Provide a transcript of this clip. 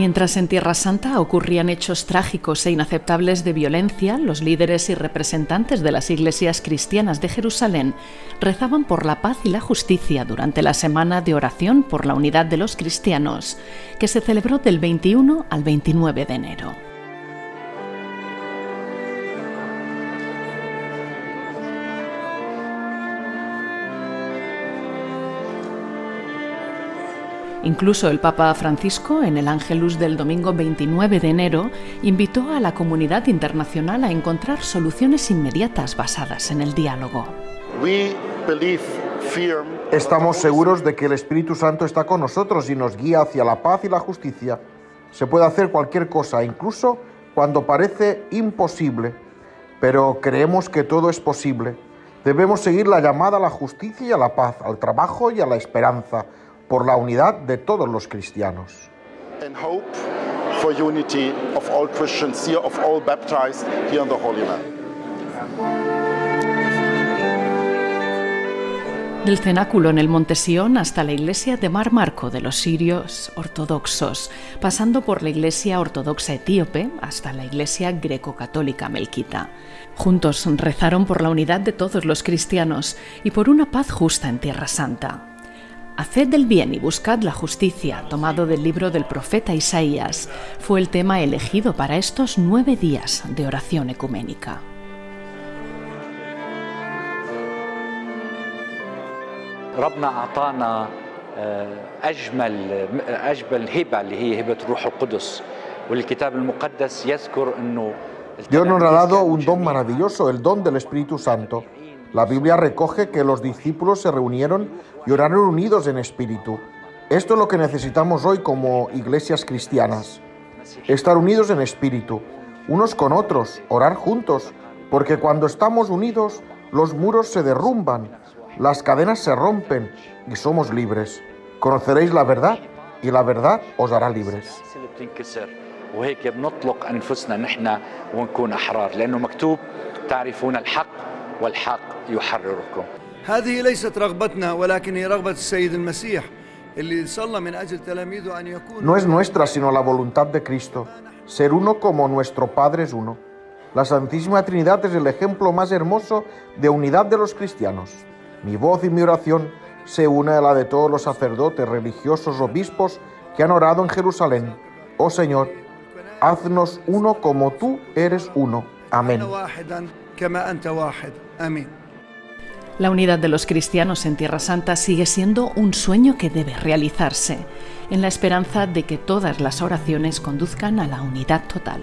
Mientras en Tierra Santa ocurrían hechos trágicos e inaceptables de violencia, los líderes y representantes de las iglesias cristianas de Jerusalén rezaban por la paz y la justicia durante la semana de oración por la unidad de los cristianos, que se celebró del 21 al 29 de enero. Incluso el Papa Francisco, en el Ángelus del domingo 29 de enero, invitó a la comunidad internacional a encontrar soluciones inmediatas basadas en el diálogo. Estamos seguros de que el Espíritu Santo está con nosotros y nos guía hacia la paz y la justicia. Se puede hacer cualquier cosa, incluso cuando parece imposible, pero creemos que todo es posible. Debemos seguir la llamada a la justicia y a la paz, al trabajo y a la esperanza, por la unidad de todos los cristianos. Del cenáculo en el Monte Sión hasta la iglesia de Mar Marco de los sirios ortodoxos, pasando por la iglesia ortodoxa etíope hasta la iglesia greco-católica melquita. Juntos rezaron por la unidad de todos los cristianos y por una paz justa en Tierra Santa. Haced del bien y buscad la justicia, tomado del libro del profeta Isaías, fue el tema elegido para estos nueve días de oración ecuménica. Dios nos ha dado un don maravilloso, el don del Espíritu Santo. La Biblia recoge que los discípulos se reunieron y oraron unidos en espíritu. Esto es lo que necesitamos hoy como iglesias cristianas. Estar unidos en espíritu, unos con otros, orar juntos, porque cuando estamos unidos los muros se derrumban, las cadenas se rompen y somos libres. Conoceréis la verdad y la verdad os hará libres. No es nuestra sino la voluntad de Cristo, ser uno como nuestro Padre es uno. La Santísima Trinidad es el ejemplo más hermoso de unidad de los cristianos. Mi voz y mi oración se une a la de todos los sacerdotes, religiosos, obispos que han orado en Jerusalén. Oh Señor, haznos uno como tú eres uno. Amén. La unidad de los cristianos en Tierra Santa sigue siendo un sueño que debe realizarse, en la esperanza de que todas las oraciones conduzcan a la unidad total.